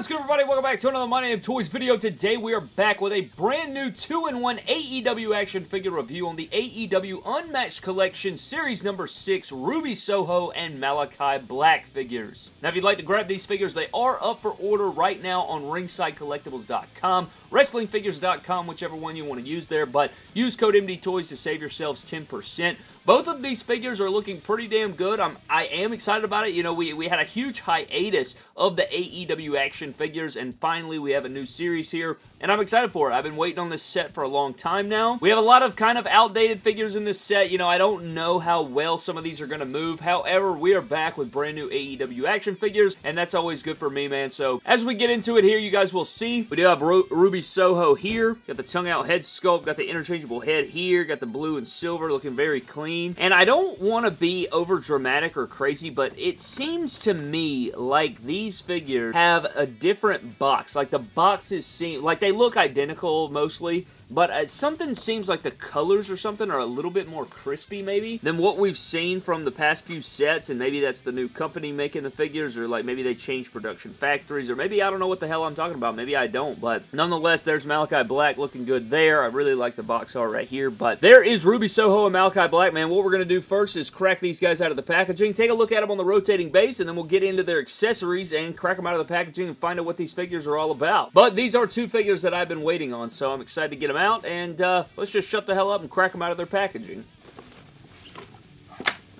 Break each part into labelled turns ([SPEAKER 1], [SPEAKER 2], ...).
[SPEAKER 1] What is good everybody? Welcome back to another My Name Toys video. Today we are back with a brand new 2-in-1 AEW action figure review on the AEW Unmatched Collection Series number 6 Ruby Soho and Malakai Black figures. Now if you'd like to grab these figures, they are up for order right now on ringsidecollectibles.com, wrestlingfigures.com, whichever one you want to use there, but use code MDTOYS to save yourselves 10%. Both of these figures are looking pretty damn good. I'm, I am excited about it. You know, we, we had a huge hiatus of the AEW action figures, and finally we have a new series here, and I'm excited for it. I've been waiting on this set for a long time now. We have a lot of kind of outdated figures in this set. You know, I don't know how well some of these are going to move. However, we are back with brand new AEW action figures, and that's always good for me, man. So, as we get into it here, you guys will see. We do have Ru Ruby Soho here. Got the tongue out head sculpt. Got the interchangeable head here. Got the blue and silver looking very clean. And I don't want to be over dramatic or crazy, but it seems to me like these figures have a different box. Like the boxes seem, like they look identical mostly, but uh, something seems like the colors or something are a little bit more crispy maybe than what we've seen from the past few sets and maybe that's the new company making the figures or like maybe they changed production factories or maybe I don't know what the hell I'm talking about maybe I don't but nonetheless there's Malakai Black looking good there. I really like the box art right here but there is Ruby Soho and Malakai Black man. What we're gonna do first is crack these guys out of the packaging take a look at them on the rotating base and then we'll get into their accessories and crack them out of the packaging and find out what these figures are all about. But these are two figures that I've been waiting on so I'm excited to get them out, and uh, let's just shut the hell up and crack them out of their packaging.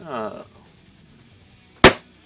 [SPEAKER 1] Uh.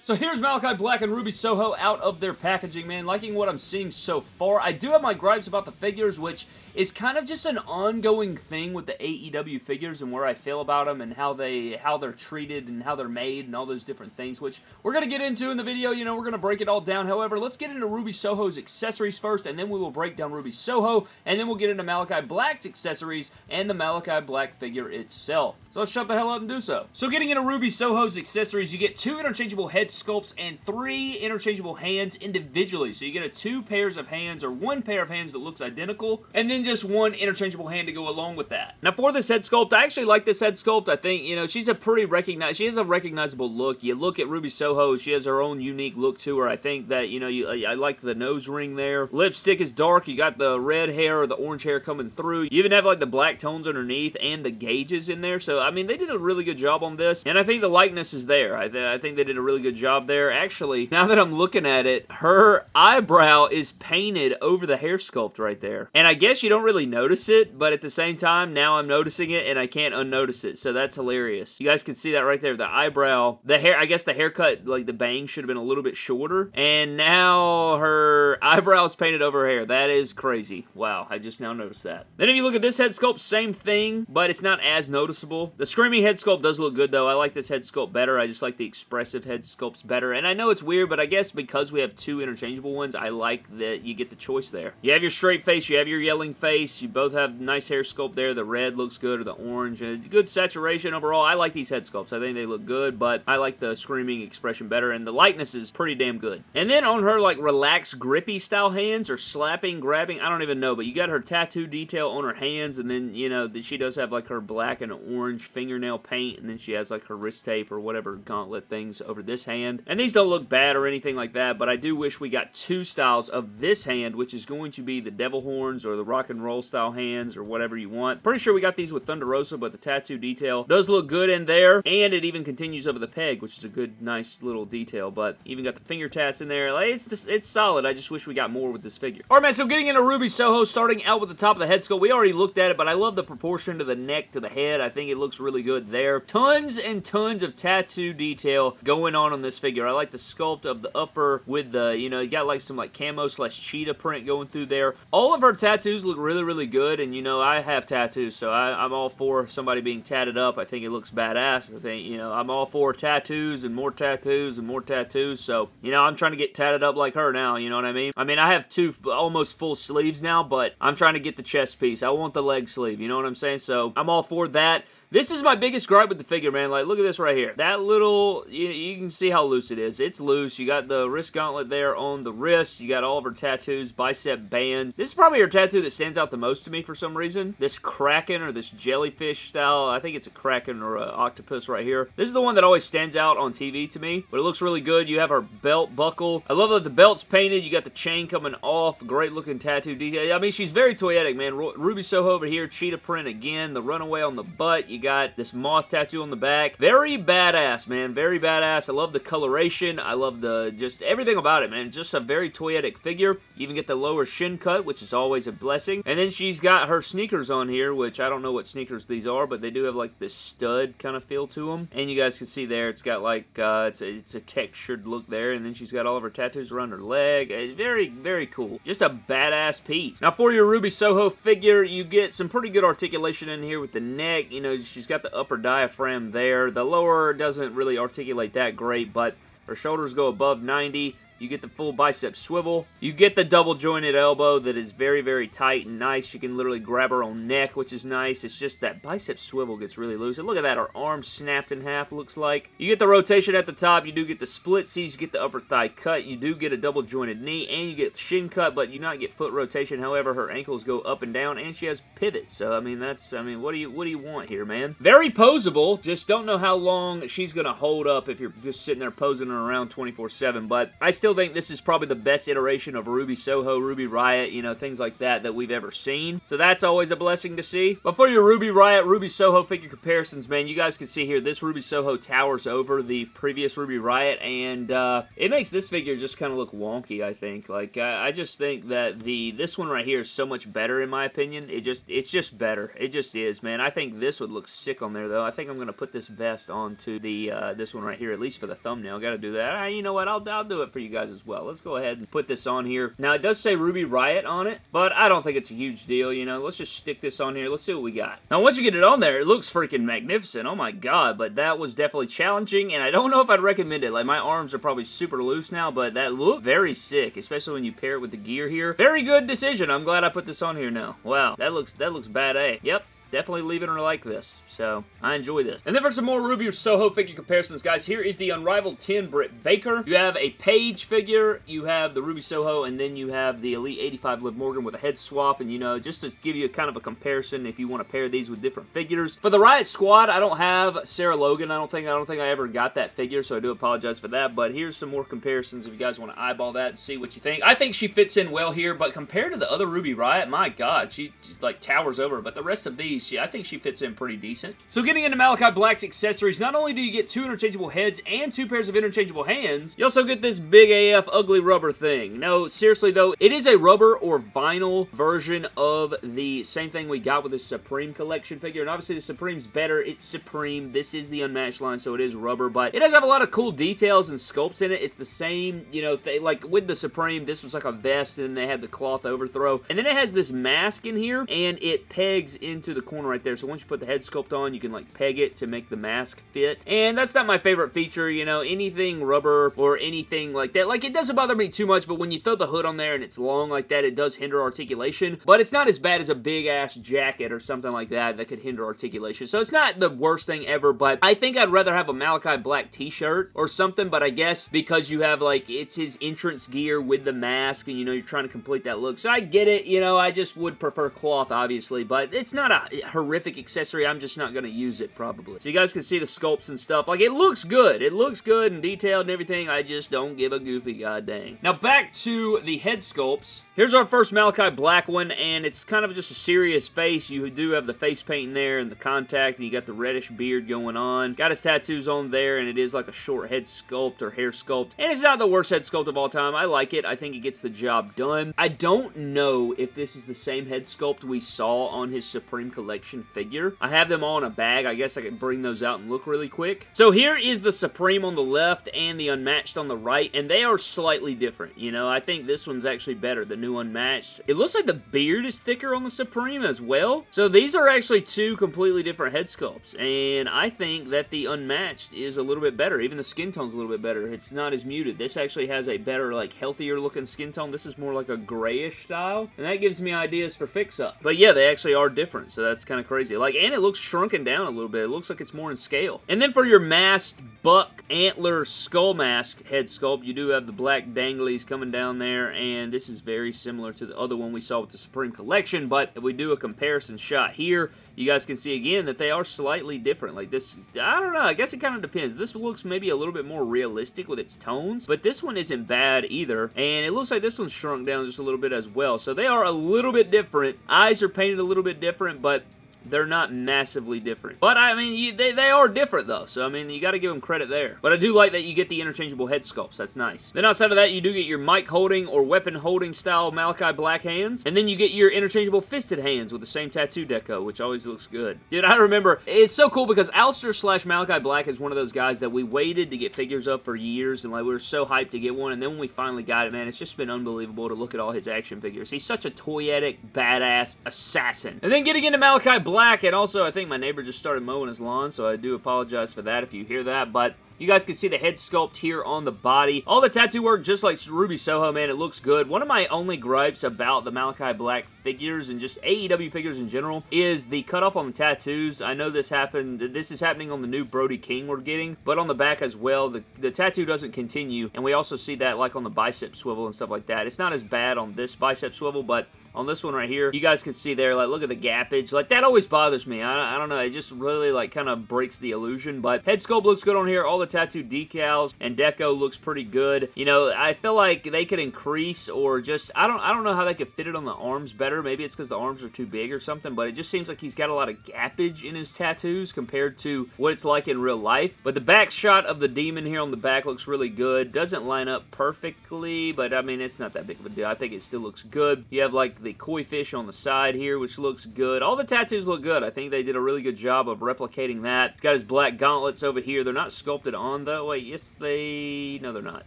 [SPEAKER 1] So here's Malakai Black and Ruby Soho out of their packaging, man. Liking what I'm seeing so far. I do have my gripes about the figures, which is kind of just an ongoing thing with the AEW figures and where I feel about them and how they how they're treated and how they're made and all those different things, which we're going to get into in the video. You know, we're going to break it all down. However, let's get into Ruby Soho's accessories first, and then we will break down Ruby Soho, and then we'll get into Malakai Black's accessories and the Malakai Black figure itself. So let's shut the hell up and do so. So getting into Ruby Soho's accessories, you get two interchangeable head sculpts and three interchangeable hands individually. So you get a two pairs of hands or one pair of hands that looks identical, and then just one interchangeable hand to go along with that. Now for this head sculpt, I actually like this head sculpt. I think, you know, she's a pretty recognized, she has a recognizable look. You look at Ruby Soho, she has her own unique look to her. I think that, you know, you, I like the nose ring there. Lipstick is dark. You got the red hair or the orange hair coming through. You even have like the black tones underneath and the gauges in there. So, I mean, they did a really good job on this. And I think the likeness is there. I, th I think they did a really good job there. Actually, now that I'm looking at it, her eyebrow is painted over the hair sculpt right there. And I guess you don't really notice it, but at the same time, now I'm noticing it and I can't unnotice it. So that's hilarious. You guys can see that right there. The eyebrow, the hair, I guess the haircut, like the bang should have been a little bit shorter. And now her eyebrow is painted over her hair. That is crazy. Wow, I just now noticed that. Then if you look at this head sculpt, same thing, but it's not as noticeable. The Screaming head sculpt does look good though. I like this head sculpt better. I just like the expressive head sculpts better. And I know it's weird, but I guess because we have two interchangeable ones, I like that you get the choice there. You have your straight face, you have your yelling face, you both have nice hair sculpt there. The red looks good, or the orange. Good saturation overall. I like these head sculpts. I think they look good, but I like the screaming expression better, and the likeness is pretty damn good. And then on her, like, relaxed, grippy style hands, or slapping, grabbing, I don't even know, but you got her tattoo detail on her hands, and then, you know, that she does have, like, her black and orange fingernail paint, and then she has, like, her wrist tape or whatever gauntlet things over this hand. And these don't look bad or anything like that, but I do wish we got two styles of this hand, which is going to be the devil horns or the rock and roll style hands or whatever you want. Pretty sure we got these with Thunder Rosa, but the tattoo detail does look good in there, and it even continues over the peg, which is a good, nice little detail, but even got the finger tats in there. Like, it's just, it's solid. I just wish we got more with this figure. Alright, man, so getting into Ruby Soho, starting out with the top of the head sculpt. We already looked at it, but I love the proportion to the neck to the head. I think it looks really good there. Tons and tons of tattoo detail going on on this figure. I like the sculpt of the upper with the, you know, you got like some like camo slash cheetah print going through there. All of her tattoos look really, really good, and you know, I have tattoos, so I, I'm all for somebody being tatted up. I think it looks badass. I think, you know, I'm all for tattoos and more tattoos and more tattoos, so, you know, I'm trying to get tatted up like her now, you know what I mean? I mean, I have two almost full sleeves now, but I'm trying to get the chest piece. I want the leg sleeve, you know what I'm saying? So, I'm all for that. This is my biggest gripe with the figure, man. Like, look at this right here. That little, you, you can see how loose it is. It's loose. You got the wrist gauntlet there on the wrist. You got all of her tattoos, bicep bands. This is probably her tattoo that stands out the most to me for some reason. This kraken or this jellyfish style. I think it's a kraken or an octopus right here. This is the one that always stands out on TV to me, but it looks really good. You have her belt buckle. I love that the belt's painted. You got the chain coming off. Great looking tattoo detail. I mean, she's very toyetic, man. Ruby Soho over here. Cheetah print again. The runaway on the butt. You got this moth tattoo on the back. Very badass, man. Very badass. I love the coloration. I love the just everything about it, man. Just a very toyetic figure. You even get the lower shin cut, which is always a blessing. And then she's got her sneakers on here, which I don't know what sneakers these are, but they do have like this stud kind of feel to them. And you guys can see there, it's got like, uh, it's, a, it's a textured look there. And then she's got all of her tattoos around her leg. It's very, very cool. Just a badass piece. Now for your Ruby Soho figure, you get some pretty good articulation in here with the neck. You know, she's got the upper diaphragm there. The lower doesn't really articulate that great, but her shoulders go above 90. You get the full bicep swivel. You get the double jointed elbow that is very, very tight and nice. You can literally grab her own neck, which is nice. It's just that bicep swivel gets really loose. And look at that, her arm snapped in half, looks like. You get the rotation at the top. You do get the split C's. You get the upper thigh cut. You do get a double jointed knee, and you get shin cut, but you not get foot rotation. However, her ankles go up and down, and she has pivots. So, I mean, that's, I mean, what do you, what do you want here, man? Very posable. Just don't know how long she's going to hold up if you're just sitting there posing her around 24-7, but I still think this is probably the best iteration of Ruby Soho, Ruby Riot, you know, things like that that we've ever seen. So that's always a blessing to see. But for your Ruby Riot, Ruby Soho figure comparisons, man, you guys can see here, this Ruby Soho towers over the previous Ruby Riot, and uh, it makes this figure just kind of look wonky, I think. Like, I, I just think that the this one right here is so much better, in my opinion. It just, it's just better. It just is, man. I think this would look sick on there, though. I think I'm going to put this vest onto the, uh, this one right here, at least for the thumbnail. Got to do that. Uh, you know what? I'll, I'll do it for you guys as well. Let's go ahead and put this on here. Now, it does say Ruby Riot on it, but I don't think it's a huge deal, you know. Let's just stick this on here. Let's see what we got. Now, once you get it on there, it looks freaking magnificent. Oh my god, but that was definitely challenging, and I don't know if I'd recommend it. Like, my arms are probably super loose now, but that looked very sick, especially when you pair it with the gear here. Very good decision. I'm glad I put this on here now. Wow, that looks, that looks bad, eh? Yep, definitely leaving her like this. So, I enjoy this. And then for some more Ruby Soho figure comparisons, guys, here is the Unrivaled 10 Britt Baker. You have a Paige figure, you have the Ruby Soho, and then you have the Elite 85 Liv Morgan with a head swap, and you know, just to give you a kind of a comparison if you want to pair these with different figures. For the Riot Squad, I don't have Sarah Logan, I don't think. I don't think I ever got that figure, so I do apologize for that, but here's some more comparisons if you guys want to eyeball that and see what you think. I think she fits in well here, but compared to the other Ruby Riot, my god, she, she like towers over, but the rest of these, she, I think she fits in pretty decent. So getting into Malakai Black's accessories, not only do you get two interchangeable heads and two pairs of interchangeable hands, you also get this big AF ugly rubber thing. No, seriously though, it is a rubber or vinyl version of the same thing we got with the Supreme Collection figure, and obviously the Supreme's better. It's Supreme. This is the Unmatched line, so it is rubber, but it does have a lot of cool details and sculpts in it. It's the same, you know, like with the Supreme, this was like a vest, and they had the cloth overthrow, and then it has this mask in here, and it pegs into the corner right there. So once you put the head sculpt on, you can like peg it to make the mask fit. And that's not my favorite feature, you know, anything rubber or anything like that. Like it doesn't bother me too much, but when you throw the hood on there and it's long like that, it does hinder articulation. But it's not as bad as a big ass jacket or something like that that could hinder articulation. So it's not the worst thing ever, but I think I'd rather have a Malakai Black t-shirt or something, but I guess because you have like, it's his entrance gear with the mask and you know, you're trying to complete that look. So I get it, you know, I just would prefer cloth obviously, but it's not a horrific accessory. I'm just not going to use it, probably. So you guys can see the sculpts and stuff. Like, it looks good. It looks good and detailed and everything. I just don't give a goofy god dang. Now, back to the head sculpts. Here's our first Malakai Black one, and it's kind of just a serious face. You do have the face paint in there and the contact, and you got the reddish beard going on. Got his tattoos on there, and it is like a short head sculpt or hair sculpt. And it's not the worst head sculpt of all time. I like it. I think it gets the job done. I don't know if this is the same head sculpt we saw on his Supreme Collection figure. I have them all in a bag. I guess I can bring those out and look really quick. So here is the Supreme on the left and the Unmatched on the right, and they are slightly different. You know, I think this one's actually better. The new Unmatched. It looks like the beard is thicker on the Supreme as well. So these are actually two completely different head sculpts. And I think that the Unmatched is a little bit better. Even the skin tone's a little bit better. It's not as muted. This actually has a better, like, healthier looking skin tone. This is more like a grayish style. And that gives me ideas for fix-up. But yeah, they actually are different. So that's kind of crazy. Like, and it looks shrunken down a little bit. It looks like it's more in scale. And then for your masked buck antler skull mask head sculpt, you do have the black danglies coming down there, and this is very similar to the other one we saw with the Supreme Collection, but if we do a comparison shot here, you guys can see again that they are slightly different. Like this, I don't know, I guess it kind of depends. This looks maybe a little bit more realistic with its tones, but this one isn't bad either, and it looks like this one's shrunk down just a little bit as well. So they are a little bit different. Eyes are painted a little bit different, but they're not massively different. But, I mean, you, they, they are different, though. So, I mean, you got to give them credit there. But I do like that you get the interchangeable head sculpts. That's nice. Then outside of that, you do get your mic holding or weapon holding style Malakai Black hands. And then you get your interchangeable fisted hands with the same tattoo deco, which always looks good. Dude, I remember, it's so cool because Aleister slash Malakai Black is one of those guys that we waited to get figures of for years. And, like, we were so hyped to get one. And then when we finally got it, man, it's just been unbelievable to look at all his action figures. He's such a toyetic, badass assassin. And then getting into Malakai Black, and also, I think my neighbor just started mowing his lawn, so I do apologize for that if you hear that, but you guys can see the head sculpt here on the body. All the tattoo work, just like Ruby Soho, man, it looks good. One of my only gripes about the Malakai Black figures and just AEW figures in general is the cutoff on the tattoos. I know this happened, this is happening on the new Brody King we're getting, but on the back as well, the, the tattoo doesn't continue, and we also see that like on the bicep swivel and stuff like that. It's not as bad on this bicep swivel, but on this one right here, you guys can see there, like, look at the gappage. Like, that always bothers me. I, I don't know. It just really, like, kind of breaks the illusion. But head sculpt looks good on here. All the tattoo decals and deco looks pretty good. You know, I feel like they could increase or just, I don't, I don't know how they could fit it on the arms better. Maybe it's because the arms are too big or something, but it just seems like he's got a lot of gappage in his tattoos compared to what it's like in real life. But the back shot of the demon here on the back looks really good. Doesn't line up perfectly, but I mean, it's not that big of a deal. I think it still looks good. You have like the koi fish on the side here, which looks good. All the tattoos look good. I think they did a really good job of replicating that. He's got his black gauntlets over here. They're not sculpted on, though. Wait, yes, they... No, they're not.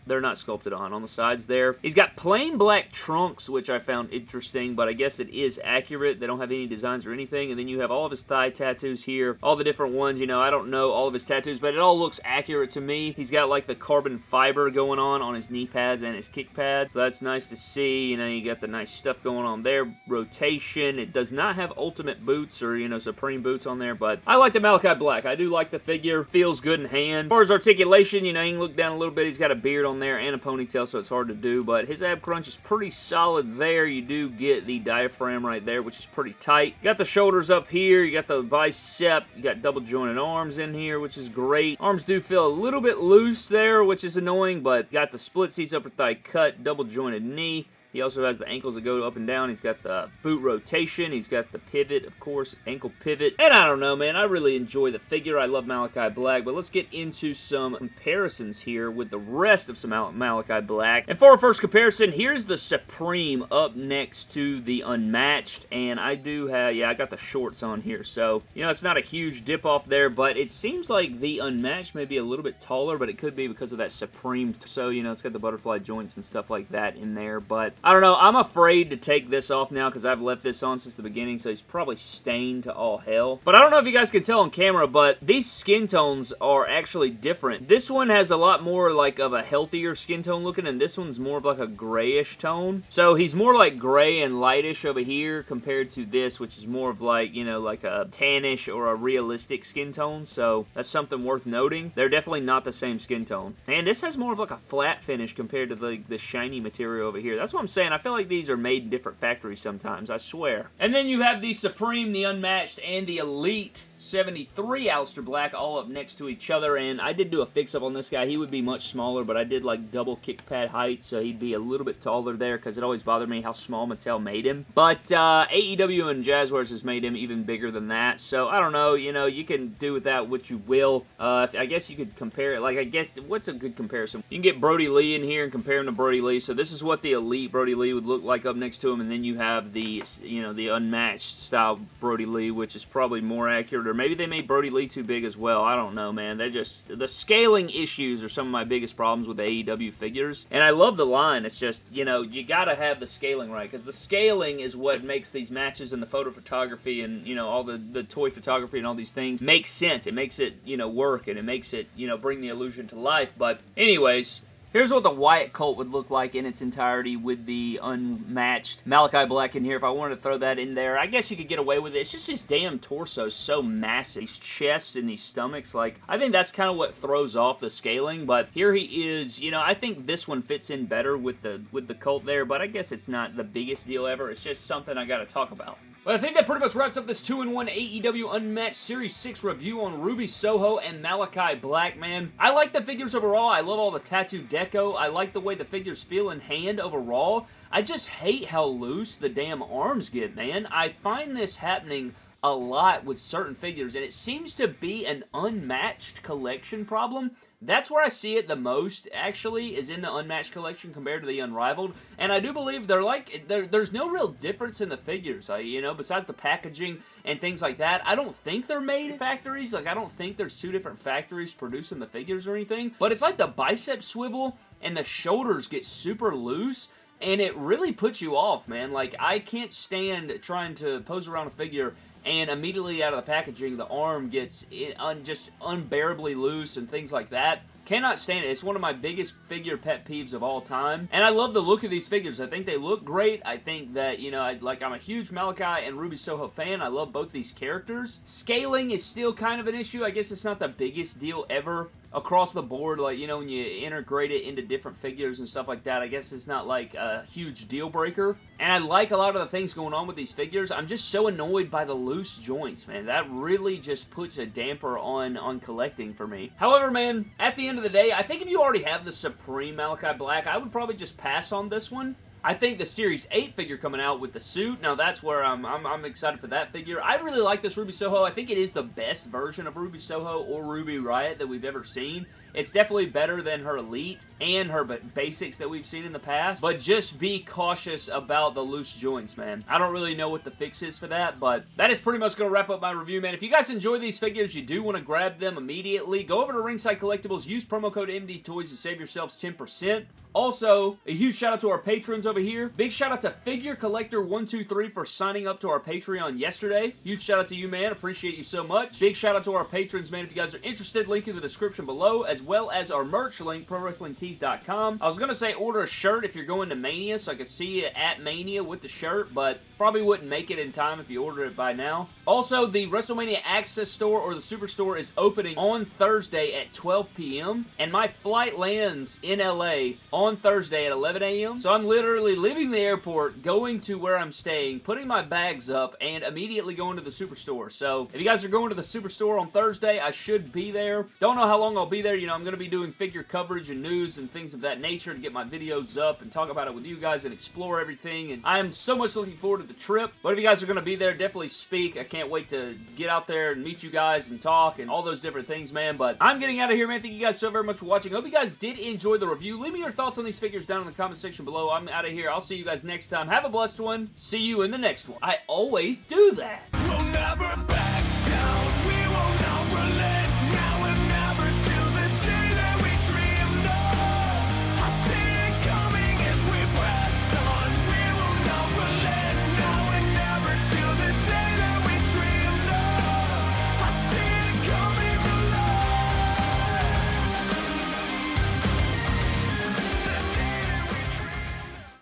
[SPEAKER 1] They're not sculpted on on the sides there. He's got plain black trunks, which I found interesting, but I guess it is accurate. They don't have any designs or anything. And then you have all of his thigh tattoos here. All the different ones. You know, I don't know all of his tattoos, but it all looks accurate to me. He's got, like, the carbon fiber going on on his knee pads and his kick pads. So that's nice to see. You know, you got the nice stuff going on there. Rotation. It does not have ultimate boots or, you know, supreme boots on there, but I like the Malakai Black. I do like the figure. Feels good in hand. As far as articulation, you know, you can look down a little bit. He's got a beard on there and a ponytail, so it's hard to do, but his ab crunch is pretty solid there. You do get the diaphragm right there, which is pretty tight. You got the shoulders up here. You got the bicep. You got double jointed arms in here, which is great. Arms do feel a little bit loose there, which is annoying, but got the split seats upper thigh cut, double jointed knee. He also has the ankles that go up and down. He's got the boot rotation. He's got the pivot, of course, ankle pivot. And I don't know, man. I really enjoy the figure. I love Malakai Black. But let's get into some comparisons here with the rest of some Mal Malakai Black. And for our first comparison, here's the Supreme up next to the Unmatched. And I do have, yeah, I got the shorts on here. So, you know, it's not a huge dip off there. But it seems like the Unmatched may be a little bit taller. But it could be because of that Supreme. So, you know, it's got the butterfly joints and stuff like that in there. But I don't know. I'm afraid to take this off now because I've left this on since the beginning, so he's probably stained to all hell. But I don't know if you guys can tell on camera, but these skin tones are actually different. This one has a lot more like of a healthier skin tone looking, and this one's more of like a grayish tone. So he's more like gray and lightish over here compared to this, which is more of like, you know, like a tannish or a realistic skin tone. So that's something worth noting. They're definitely not the same skin tone. And this has more of like a flat finish compared to the, the shiny material over here. That's what I'm saying. I feel like these are made in different factories sometimes, I swear. And then you have the Supreme, the Unmatched, and the Elite 73 Aleister Black all up next to each other, and I did do a fix-up on this guy. He would be much smaller, but I did like double kick pad height, so he'd be a little bit taller there, because it always bothered me how small Mattel made him. But uh, AEW and Jazwares has made him even bigger than that, so I don't know, you know, you can do with that what you will. Uh, I guess you could compare it, like I guess, what's a good comparison? You can get Brodie Lee in here and compare him to Brodie Lee, so this is what the Elite Brodie Lee would look like up next to him, and then you have the, you know, the unmatched style Brodie Lee, which is probably more accurate, or maybe they made Brodie Lee too big as well. I don't know, man. They're just, the scaling issues are some of my biggest problems with AEW figures, and I love the line. It's just, you know, you gotta have the scaling right, because the scaling is what makes these matches and the photo photography and, you know, all the, the toy photography and all these things make sense. It makes it, you know, work, and it makes it, you know, bring the illusion to life, but anyways, Here's what the Wyatt Colt would look like in its entirety with the unmatched Malakai Black in here. If I wanted to throw that in there, I guess you could get away with it. It's just his damn torso so massive. These chests and these stomachs, like, I think that's kind of what throws off the scaling, but here he is, you know, I think this one fits in better with the with the Colt there, but I guess it's not the biggest deal ever. It's just something I gotta talk about. But I think that pretty much wraps up this 2-in-1 AEW Unmatched Series 6 review on Ruby Soho and Malakai Black, man. I like the figures overall. I love all the tattoo deco. I like the way the figures feel in hand overall. I just hate how loose the damn arms get, man. I find this happening a lot with certain figures, and it seems to be an unmatched collection problem. That's where I see it the most, actually, is in the Unmatched collection compared to the Unrivaled. And I do believe they're like, there, there's no real difference in the figures, uh, you know, besides the packaging and things like that. I don't think they're made in factories. Like, I don't think there's two different factories producing the figures or anything. But it's like the bicep swivel and the shoulders get super loose and it really puts you off, man. Like, I can't stand trying to pose around a figure and immediately out of the packaging, the arm gets un just unbearably loose and things like that. Cannot stand it. It's one of my biggest figure pet peeves of all time. And I love the look of these figures. I think they look great. I think that, you know, I, like I'm a huge Malakai and Ruby Soho fan. I love both these characters. Scaling is still kind of an issue. I guess it's not the biggest deal ever across the board, like, you know, when you integrate it into different figures and stuff like that, I guess it's not like a huge deal breaker. And I like a lot of the things going on with these figures. I'm just so annoyed by the loose joints, man. That really just puts a damper on, on collecting for me. However, man, at the end of the day, I think if you already have the Supreme Malakai Black, I would probably just pass on this one. I think the Series 8 figure coming out with the suit, now that's where I'm, I'm, I'm, excited for that figure. I really like this Ruby Soho. I think it is the best version of Ruby Soho or Ruby Riot that we've ever seen. It's definitely better than her Elite and her basics that we've seen in the past, but just be cautious about the loose joints, man. I don't really know what the fix is for that, but that is pretty much going to wrap up my review, man. If you guys enjoy these figures, you do want to grab them immediately, go over to Ringside Collectibles, use promo code MD Toys to save yourselves 10%. Also, a huge shout out to our patrons over here. Big shout out to Figure Collector 123 for signing up to our Patreon yesterday. Huge shout out to you, man. Appreciate you so much. Big shout out to our patrons, man. If you guys are interested, link in the description below, as well as our merch link, ProWrestlingTees.com. I was going to say order a shirt if you're going to Mania, so I could see you at Mania with the shirt, but probably wouldn't make it in time if you order it by now. Also, the WrestleMania Access Store or the Superstore is opening on Thursday at 12 p.m., and my flight lands in LA on Thursday at 11 a.m., so I'm literally leaving the airport, going to where I'm staying, putting my bags up, and immediately going to the Superstore. So, if you guys are going to the Superstore on Thursday, I should be there. Don't know how long I'll be there. You know, I'm going to be doing figure coverage and news and things of that nature to get my videos up and talk about it with you guys and explore everything. And I am so much looking forward to the trip. But if you guys are going to be there, definitely speak. I can't wait to get out there and meet you guys and talk and all those different things, man. But I'm getting out of here, man. Thank you guys so very much for watching. hope you guys did enjoy the review. Leave me your thoughts on these figures down in the comment section below. I'm out of here. I'll see you guys next time. Have a blessed one. See you in the next one. I always do that. We'll